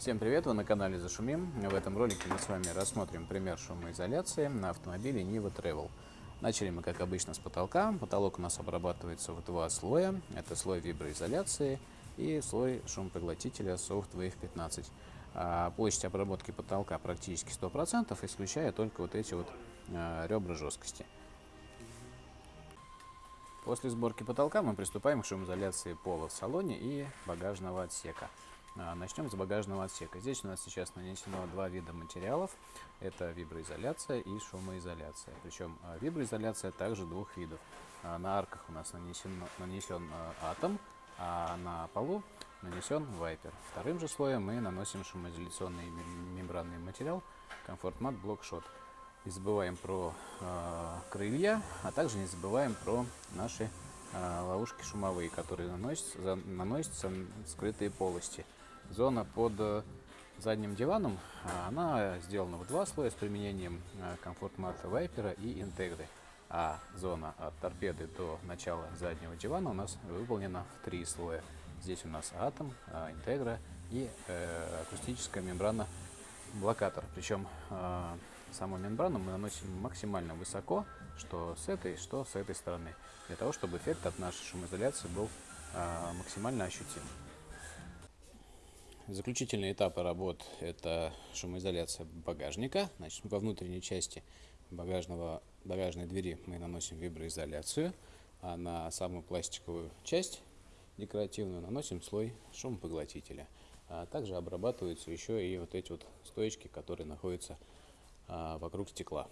Всем привет, вы на канале Зашумим. В этом ролике мы с вами рассмотрим пример шумоизоляции на автомобиле Niva Travel. Начали мы, как обычно, с потолка. Потолок у нас обрабатывается в два слоя. Это слой виброизоляции и слой шумопоглотителя Soft Wave 15. А площадь обработки потолка практически 100%, исключая только вот эти вот а, ребра жесткости. После сборки потолка мы приступаем к шумоизоляции пола в салоне и багажного отсека. А, начнем с багажного отсека. Здесь у нас сейчас нанесено два вида материалов. Это виброизоляция и шумоизоляция. Причем а, виброизоляция также двух видов. А, на арках у нас нанесен, нанесен атом, а на полу нанесен вайпер. Вторым же слоем мы наносим шумоизоляционный мембранный материал Комфортмат Блокшот. Не забываем про э, крылья, а также не забываем про наши э, ловушки шумовые, которые наносятся, за, наносятся скрытые полости. Зона под э, задним диваном, а, она сделана в два слоя с применением э, комфорт-мата Вайпера и Интегры. А зона от торпеды до начала заднего дивана у нас выполнена в три слоя. Здесь у нас атом, э, интегра и э, акустическая мембрана блокатор. Причем э, саму мембрану мы наносим максимально высоко, что с этой, что с этой стороны, для того, чтобы эффект от нашей шумоизоляции был э, максимально ощутим. Заключительные этапы работ – это шумоизоляция багажника. Значит, во внутренней части багажного, багажной двери мы наносим виброизоляцию, а на самую пластиковую часть декоративную наносим слой шумопоглотителя. А также обрабатываются еще и вот эти вот стоечки, которые находятся а, вокруг стекла.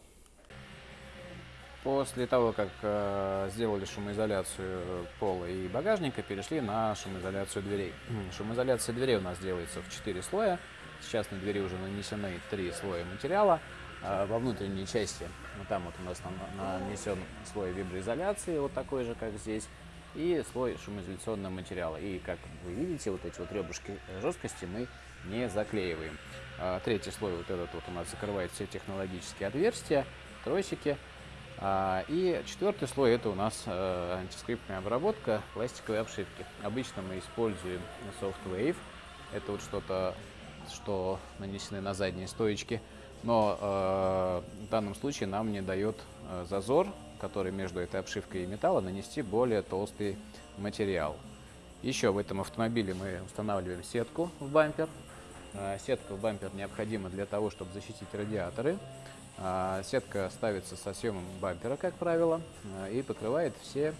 После того, как э, сделали шумоизоляцию пола и багажника, перешли на шумоизоляцию дверей. Шумоизоляция дверей у нас делается в 4 слоя. Сейчас на двери уже нанесены 3 слоя материала. А во внутренней части, вот там вот у нас нанесен слой виброизоляции, вот такой же, как здесь, и слой шумоизоляционного материала. И, как вы видите, вот эти вот ребрышки жесткости мы не заклеиваем. А третий слой, вот этот вот у нас закрывает все технологические отверстия, тросики. А, и четвертый слой это у нас э, антискриптная обработка пластиковой обшивки. Обычно мы используем Soft Wave. Это вот что-то, что нанесены на задние стоечки. Но э, в данном случае нам не дает э, зазор, который между этой обшивкой и металлом, нанести более толстый материал. Еще в этом автомобиле мы устанавливаем сетку в бампер. Сетка в бампер необходима для того, чтобы защитить радиаторы. А, сетка ставится со съемом бампера, как правило, а, и покрывает все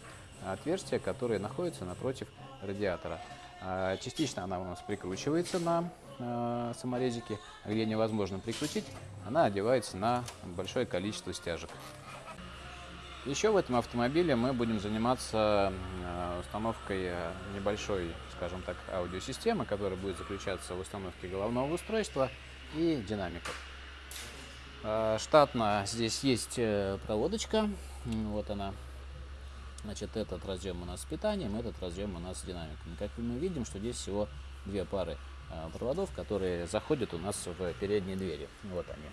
отверстия, которые находятся напротив радиатора. А, частично она у нас прикручивается на саморезике, а где невозможно прикрутить, она одевается на большое количество стяжек. Еще в этом автомобиле мы будем заниматься установкой небольшой, скажем так, аудиосистемы, которая будет заключаться в установке головного устройства и динамиков. А, штатно здесь есть э, проводочка, вот она. Значит, этот разъем у нас с питанием, этот разъем у нас с динамиком. Как мы видим, что здесь всего две пары а, проводов, которые заходят у нас в передние двери. Вот они.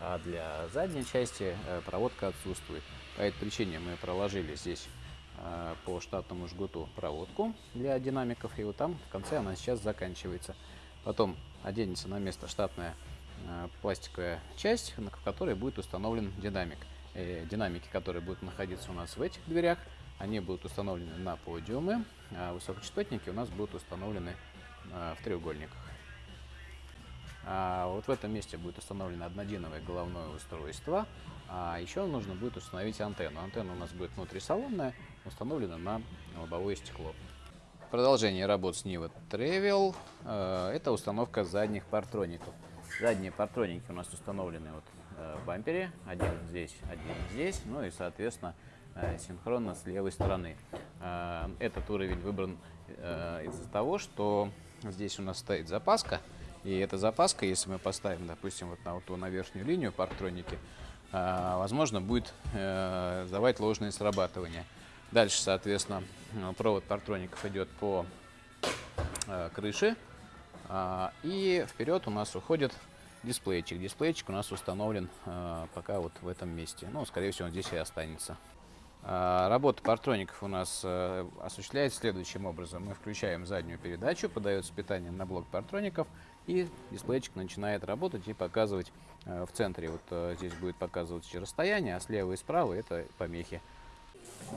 А для задней части э, проводка отсутствует. По этой причине мы проложили здесь по штатному жгуту проводку для динамиков. И вот там в конце она сейчас заканчивается. Потом оденется на место штатная Э, пластиковая часть, в которой будет установлен динамик. Э, динамики, которые будут находиться у нас в этих дверях, они будут установлены на подиумы, а высокочастотники у нас будут установлены э, в треугольниках. А вот в этом месте будет установлено однодиновое головное устройство. А еще нужно будет установить антенну. Антенна у нас будет внутрисалонная, установлена на лобовое стекло. Продолжение работ с Niva Travel – это установка задних партроников. Задние партроники у нас установлены вот э, в бампере. Один здесь, один здесь. Ну и, соответственно, э, синхронно с левой стороны. Э, этот уровень выбран из-за того, что здесь у нас стоит запаска. И эта запаска, если мы поставим, допустим, вот на, вот на верхнюю линию партроники, возможно, будет давать ложное срабатывание. Дальше, соответственно, провод партроников идет по крыше и вперед у нас уходит дисплейчик. Дисплейчик у нас установлен а, пока вот в этом месте. Ну, скорее всего, он здесь и останется. А, работа партроников у нас осуществляется следующим образом. Мы включаем заднюю передачу, подается питание на блок партроников И дисплейчик начинает работать и показывать э, в центре. Вот э, здесь будет показывать расстояние, а слева и справа это помехи.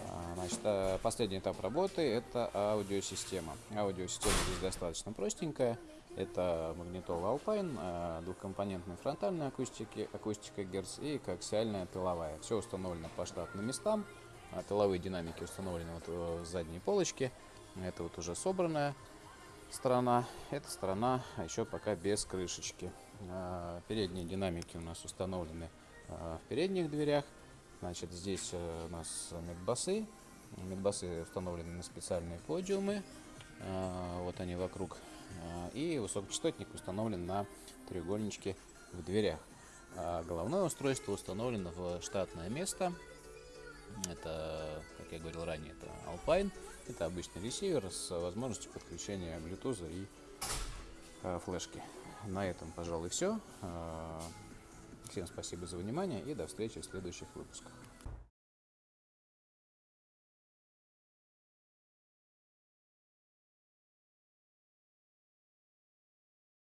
А, Значит, э, последний этап работы – это аудиосистема. Аудиосистема здесь достаточно простенькая. Это магнитола Alpine, э, двухкомпонентная фронтальная акустики, акустика Герц и коаксиальная тыловая. Все установлено по штатным местам. А Тыловые динамики установлены вот э, в задней полочке. Это вот уже собранная сторона. Эта сторона еще пока без крышечки. А, Передние динамики у нас установлены а, в передних дверях. Значит, здесь э, у нас медбасы. Медбасы установлены на специальные подиумы. А, Вот они вокруг. А, И высокочастотник установлен на треугольничке в дверях. А Головное устройство установлено в штатное место. Это, как я говорил ранее, это Alpine. Это обычный ресивер с возможностью подключения Bluetooth и э, флешки. На этом, пожалуй, все. Всем спасибо за внимание и до встречи в следующих выпусках.